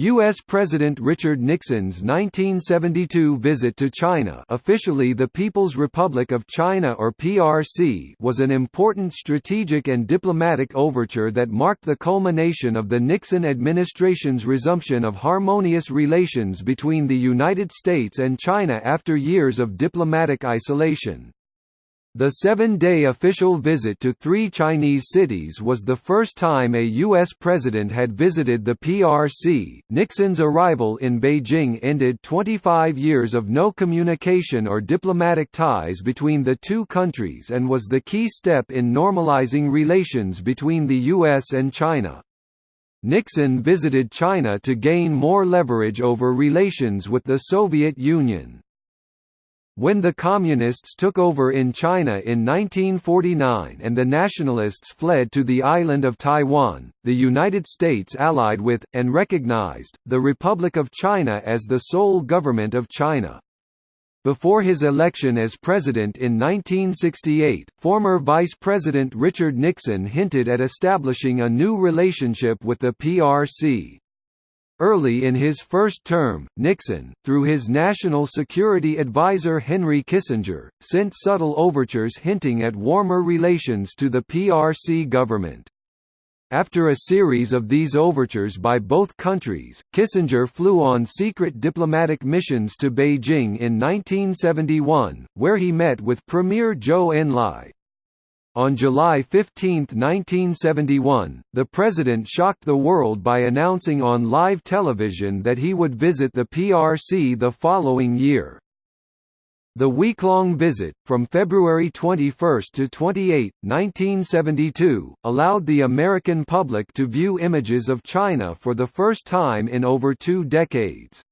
U.S. President Richard Nixon's 1972 visit to China officially the People's Republic of China or PRC was an important strategic and diplomatic overture that marked the culmination of the Nixon administration's resumption of harmonious relations between the United States and China after years of diplomatic isolation. The seven-day official visit to three Chinese cities was the first time a U.S. president had visited the PRC. Nixon's arrival in Beijing ended 25 years of no communication or diplomatic ties between the two countries and was the key step in normalizing relations between the U.S. and China. Nixon visited China to gain more leverage over relations with the Soviet Union. When the Communists took over in China in 1949 and the Nationalists fled to the island of Taiwan, the United States allied with, and recognized, the Republic of China as the sole government of China. Before his election as president in 1968, former Vice President Richard Nixon hinted at establishing a new relationship with the PRC. Early in his first term, Nixon, through his national security advisor Henry Kissinger, sent subtle overtures hinting at warmer relations to the PRC government. After a series of these overtures by both countries, Kissinger flew on secret diplomatic missions to Beijing in 1971, where he met with Premier Zhou Enlai, on July 15, 1971, the president shocked the world by announcing on live television that he would visit the PRC the following year. The week-long visit, from February 21 to 28, 1972, allowed the American public to view images of China for the first time in over two decades.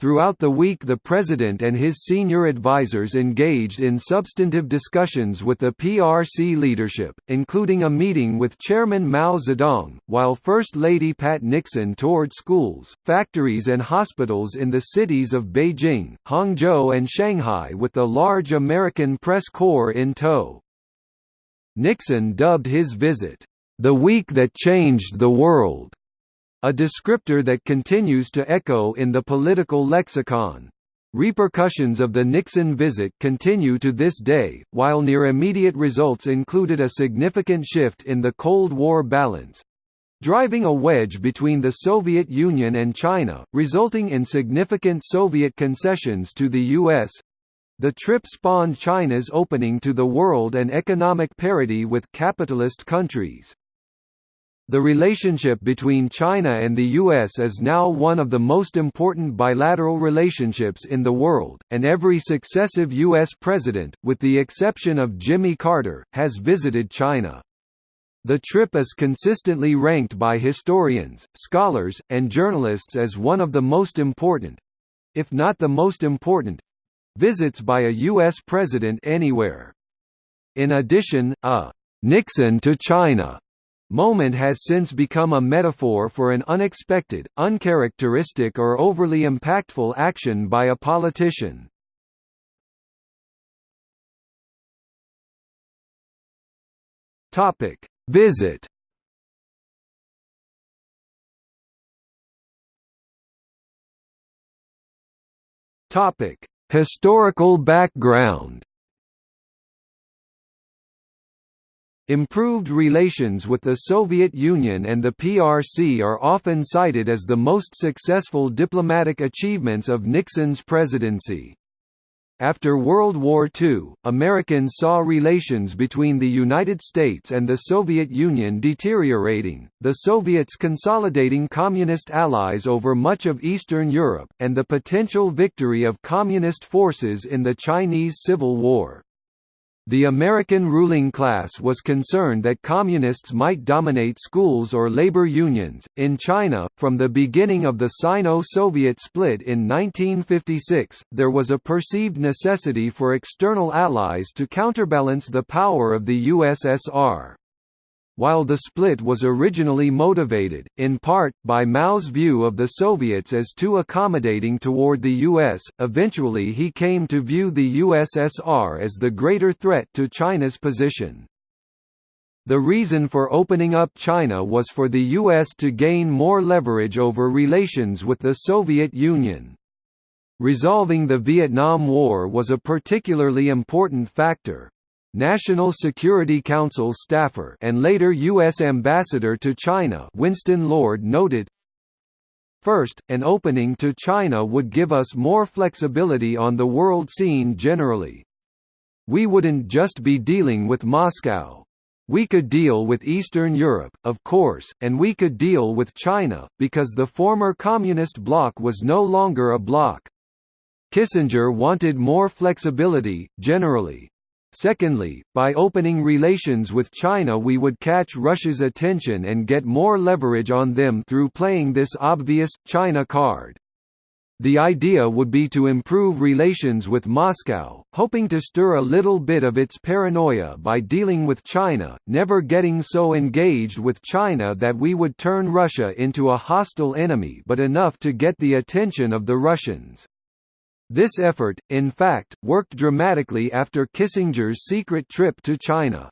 Throughout the week the President and his senior advisers engaged in substantive discussions with the PRC leadership, including a meeting with Chairman Mao Zedong, while First Lady Pat Nixon toured schools, factories and hospitals in the cities of Beijing, Hangzhou and Shanghai with the large American press corps in tow. Nixon dubbed his visit, "...the week that changed the world." A descriptor that continues to echo in the political lexicon. Repercussions of the Nixon visit continue to this day, while near immediate results included a significant shift in the Cold War balance driving a wedge between the Soviet Union and China, resulting in significant Soviet concessions to the U.S. The trip spawned China's opening to the world and economic parity with capitalist countries. The relationship between China and the U.S. is now one of the most important bilateral relationships in the world, and every successive U.S. president, with the exception of Jimmy Carter, has visited China. The trip is consistently ranked by historians, scholars, and journalists as one of the most important—if not the most important—visits by a U.S. president anywhere. In addition, a «Nixon to China» Moment has since become a metaphor for an unexpected, uncharacteristic or overly impactful action by a politician. Topic: Visit. Topic: Historical background. Improved relations with the Soviet Union and the PRC are often cited as the most successful diplomatic achievements of Nixon's presidency. After World War II, Americans saw relations between the United States and the Soviet Union deteriorating, the Soviets consolidating communist allies over much of Eastern Europe, and the potential victory of communist forces in the Chinese Civil War. The American ruling class was concerned that communists might dominate schools or labor unions. In China, from the beginning of the Sino Soviet split in 1956, there was a perceived necessity for external allies to counterbalance the power of the USSR. While the split was originally motivated, in part, by Mao's view of the Soviets as too accommodating toward the US, eventually he came to view the USSR as the greater threat to China's position. The reason for opening up China was for the U.S. to gain more leverage over relations with the Soviet Union. Resolving the Vietnam War was a particularly important factor. National Security Council staffer and later U.S. Ambassador to China Winston Lord noted, First, an opening to China would give us more flexibility on the world scene generally. We wouldn't just be dealing with Moscow. We could deal with Eastern Europe, of course, and we could deal with China, because the former communist bloc was no longer a bloc. Kissinger wanted more flexibility, generally. Secondly, by opening relations with China we would catch Russia's attention and get more leverage on them through playing this obvious, China card. The idea would be to improve relations with Moscow, hoping to stir a little bit of its paranoia by dealing with China, never getting so engaged with China that we would turn Russia into a hostile enemy but enough to get the attention of the Russians. This effort, in fact, worked dramatically after Kissinger's secret trip to China.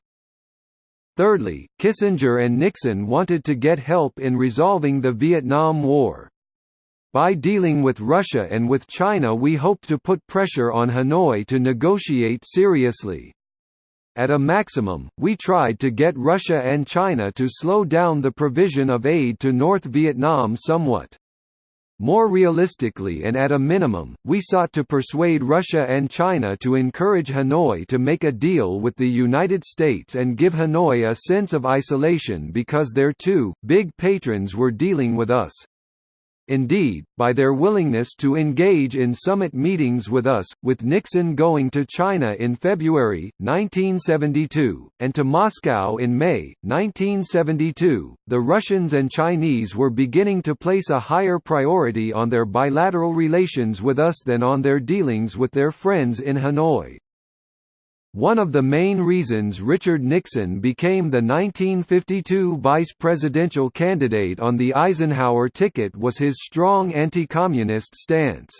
Thirdly, Kissinger and Nixon wanted to get help in resolving the Vietnam War. By dealing with Russia and with China we hoped to put pressure on Hanoi to negotiate seriously. At a maximum, we tried to get Russia and China to slow down the provision of aid to North Vietnam somewhat. More realistically and at a minimum, we sought to persuade Russia and China to encourage Hanoi to make a deal with the United States and give Hanoi a sense of isolation because their two, big patrons were dealing with us. Indeed, by their willingness to engage in summit meetings with us, with Nixon going to China in February, 1972, and to Moscow in May, 1972, the Russians and Chinese were beginning to place a higher priority on their bilateral relations with us than on their dealings with their friends in Hanoi. One of the main reasons Richard Nixon became the 1952 vice presidential candidate on the Eisenhower ticket was his strong anti-communist stance.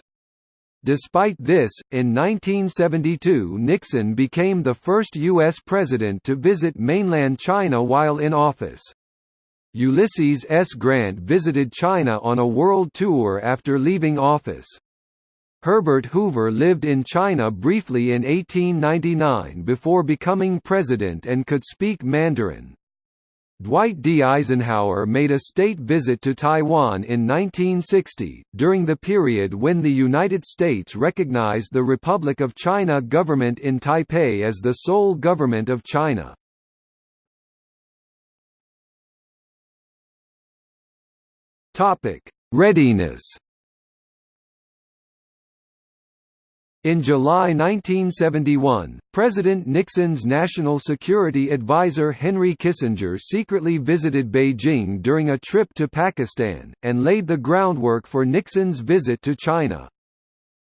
Despite this, in 1972 Nixon became the first U.S. president to visit mainland China while in office. Ulysses S. Grant visited China on a world tour after leaving office. Herbert Hoover lived in China briefly in 1899 before becoming president and could speak Mandarin. Dwight D. Eisenhower made a state visit to Taiwan in 1960, during the period when the United States recognized the Republic of China government in Taipei as the sole government of China. Readiness In July 1971, President Nixon's national security advisor Henry Kissinger secretly visited Beijing during a trip to Pakistan, and laid the groundwork for Nixon's visit to China.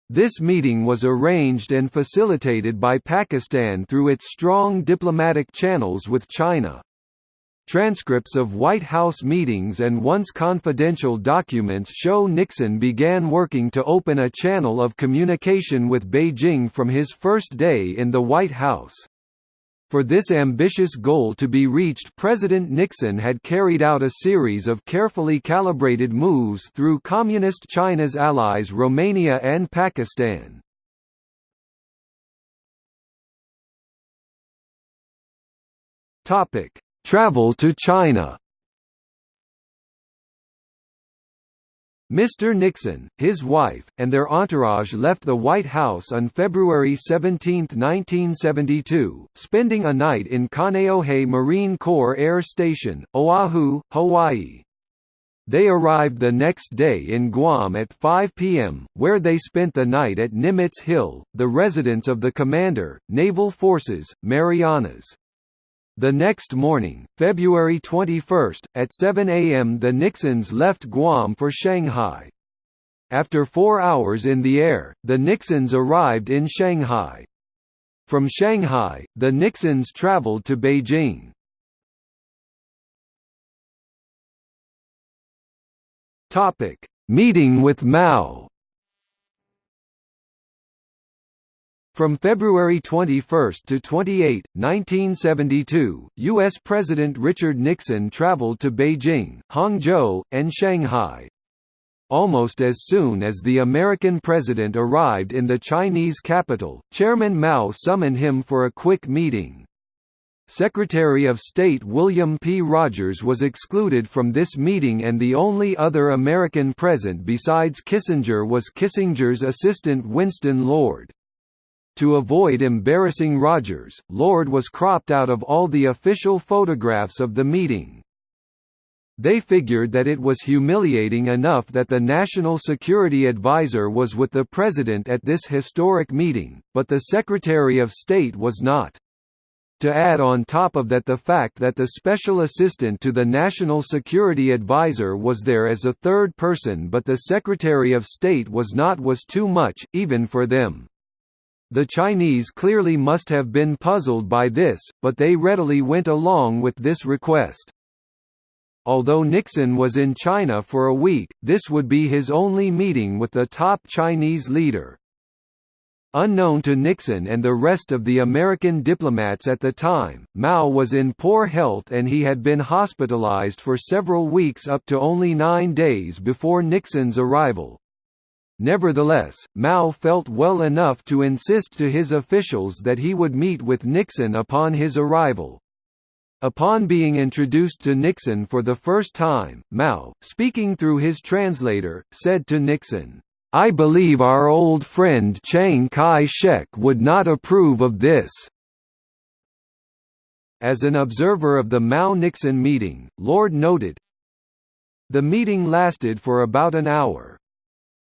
This meeting was arranged and facilitated by Pakistan through its strong diplomatic channels with China. Transcripts of White House meetings and once confidential documents show Nixon began working to open a channel of communication with Beijing from his first day in the White House. For this ambitious goal to be reached President Nixon had carried out a series of carefully calibrated moves through Communist China's allies Romania and Pakistan. Topic Travel to China Mr. Nixon, his wife, and their entourage left the White House on February 17, 1972, spending a night in Kaneohe Marine Corps Air Station, Oahu, Hawaii. They arrived the next day in Guam at 5 p.m., where they spent the night at Nimitz Hill, the residence of the commander, Naval Forces, Marianas. The next morning, February 21, at 7 a.m. the Nixons left Guam for Shanghai. After four hours in the air, the Nixons arrived in Shanghai. From Shanghai, the Nixons traveled to Beijing. Meeting with Mao From February 21 to 28, 1972, U.S. President Richard Nixon traveled to Beijing, Hangzhou, and Shanghai. Almost as soon as the American president arrived in the Chinese capital, Chairman Mao summoned him for a quick meeting. Secretary of State William P. Rogers was excluded from this meeting and the only other American present besides Kissinger was Kissinger's assistant Winston Lord. To avoid embarrassing Rogers, Lord was cropped out of all the official photographs of the meeting. They figured that it was humiliating enough that the National Security Advisor was with the President at this historic meeting, but the Secretary of State was not. To add on top of that the fact that the Special Assistant to the National Security Advisor was there as a third person but the Secretary of State was not was too much, even for them. The Chinese clearly must have been puzzled by this, but they readily went along with this request. Although Nixon was in China for a week, this would be his only meeting with the top Chinese leader. Unknown to Nixon and the rest of the American diplomats at the time, Mao was in poor health and he had been hospitalized for several weeks up to only nine days before Nixon's arrival. Nevertheless, Mao felt well enough to insist to his officials that he would meet with Nixon upon his arrival. Upon being introduced to Nixon for the first time, Mao, speaking through his translator, said to Nixon, I believe our old friend Chiang Kai-shek would not approve of this. As an observer of the Mao-Nixon meeting, Lord noted, The meeting lasted for about an hour.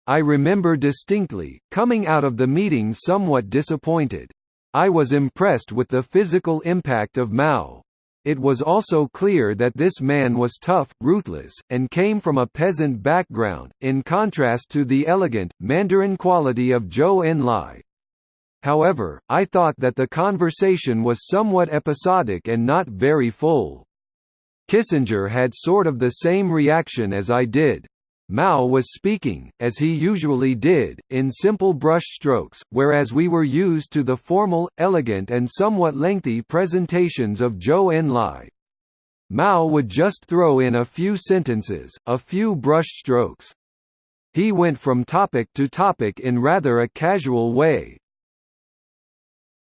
I remember distinctly, coming out of the meeting somewhat disappointed. I was impressed with the physical impact of Mao. It was also clear that this man was tough, ruthless, and came from a peasant background, in contrast to the elegant, Mandarin quality of Zhou Enlai. However, I thought that the conversation was somewhat episodic and not very full. Kissinger had sort of the same reaction as I did. Mao was speaking, as he usually did, in simple brush strokes, whereas we were used to the formal, elegant and somewhat lengthy presentations of Zhou Enlai. Mao would just throw in a few sentences, a few brush strokes. He went from topic to topic in rather a casual way,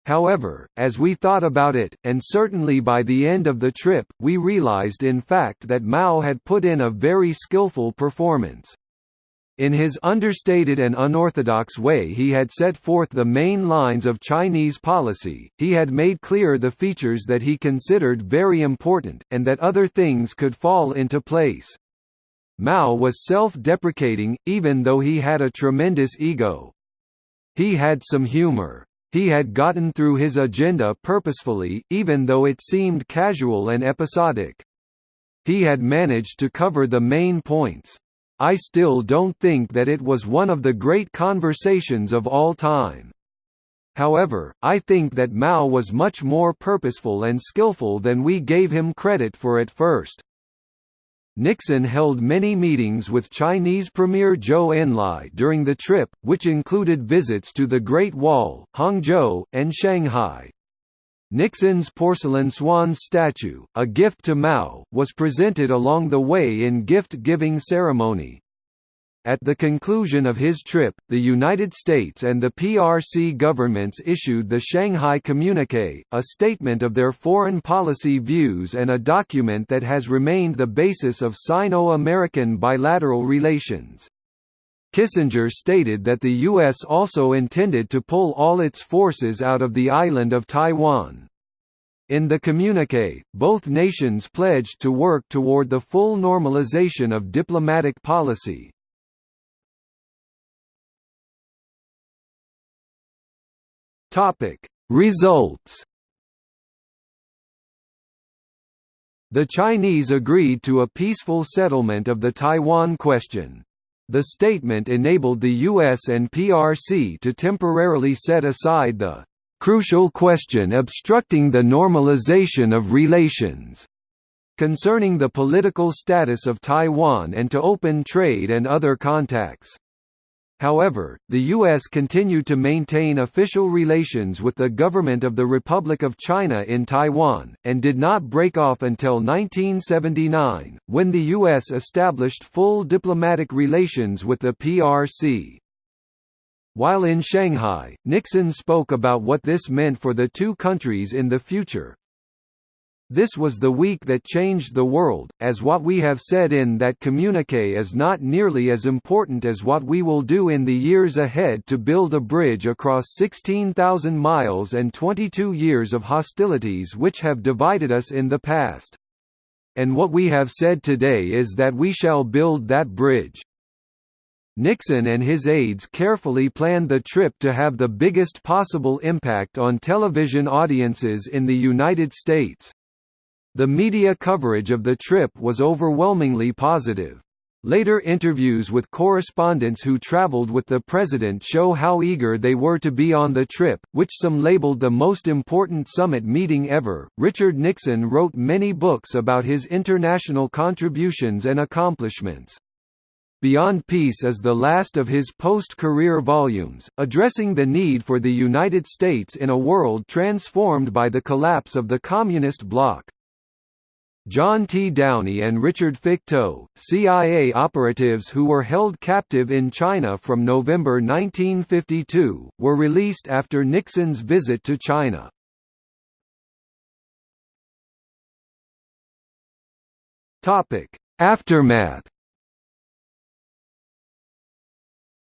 However, as we thought about it, and certainly by the end of the trip, we realized in fact that Mao had put in a very skillful performance. In his understated and unorthodox way he had set forth the main lines of Chinese policy, he had made clear the features that he considered very important, and that other things could fall into place. Mao was self-deprecating, even though he had a tremendous ego. He had some humor. He had gotten through his agenda purposefully, even though it seemed casual and episodic. He had managed to cover the main points. I still don't think that it was one of the great conversations of all time. However, I think that Mao was much more purposeful and skillful than we gave him credit for at first. Nixon held many meetings with Chinese Premier Zhou Enlai during the trip, which included visits to the Great Wall, Hangzhou, and Shanghai. Nixon's porcelain swan statue, a gift to Mao, was presented along the way in gift-giving ceremony. At the conclusion of his trip, the United States and the PRC governments issued the Shanghai Communique, a statement of their foreign policy views and a document that has remained the basis of Sino-American bilateral relations. Kissinger stated that the U.S. also intended to pull all its forces out of the island of Taiwan. In the communique, both nations pledged to work toward the full normalization of diplomatic policy, Topic: Results. The Chinese agreed to a peaceful settlement of the Taiwan question. The statement enabled the US and PRC to temporarily set aside the crucial question obstructing the normalization of relations concerning the political status of Taiwan and to open trade and other contacts. However, the U.S. continued to maintain official relations with the government of the Republic of China in Taiwan, and did not break off until 1979, when the U.S. established full diplomatic relations with the PRC. While in Shanghai, Nixon spoke about what this meant for the two countries in the future, this was the week that changed the world, as what we have said in that communique is not nearly as important as what we will do in the years ahead to build a bridge across 16,000 miles and 22 years of hostilities which have divided us in the past. And what we have said today is that we shall build that bridge. Nixon and his aides carefully planned the trip to have the biggest possible impact on television audiences in the United States. The media coverage of the trip was overwhelmingly positive. Later interviews with correspondents who traveled with the president show how eager they were to be on the trip, which some labeled the most important summit meeting ever. Richard Nixon wrote many books about his international contributions and accomplishments. Beyond Peace is the last of his post-career volumes, addressing the need for the United States in a world transformed by the collapse of the Communist bloc. John T. Downey and Richard Fecteau, CIA operatives who were held captive in China from November 1952, were released after Nixon's visit to China. Aftermath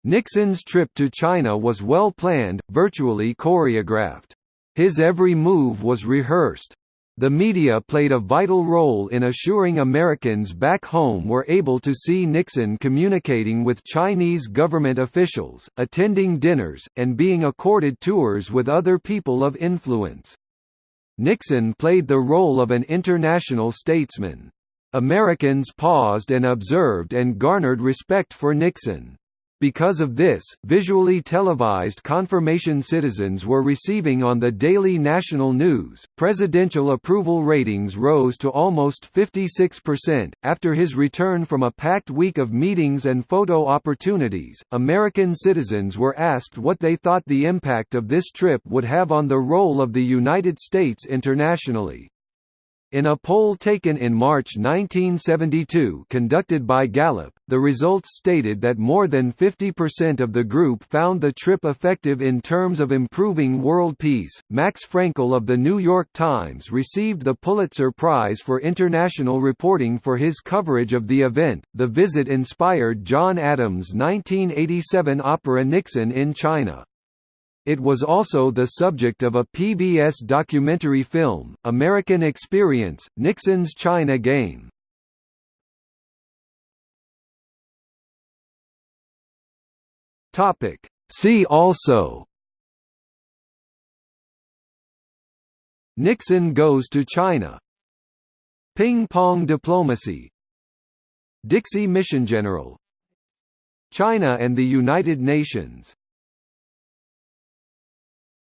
Nixon's trip to China was well planned, virtually choreographed. His every move was rehearsed. The media played a vital role in assuring Americans back home were able to see Nixon communicating with Chinese government officials, attending dinners, and being accorded tours with other people of influence. Nixon played the role of an international statesman. Americans paused and observed and garnered respect for Nixon. Because of this, visually televised confirmation citizens were receiving on the daily national news. Presidential approval ratings rose to almost 56%. After his return from a packed week of meetings and photo opportunities, American citizens were asked what they thought the impact of this trip would have on the role of the United States internationally. In a poll taken in March 1972 conducted by Gallup, the results stated that more than 50% of the group found the trip effective in terms of improving world peace. Max Frankel of the New York Times received the Pulitzer Prize for international reporting for his coverage of the event. The visit inspired John Adams' 1987 opera Nixon in China. It was also the subject of a PBS documentary film, American Experience, Nixon's China Game. See also. Nixon goes to China. Ping-pong diplomacy. Dixie Mission General. China and the United Nations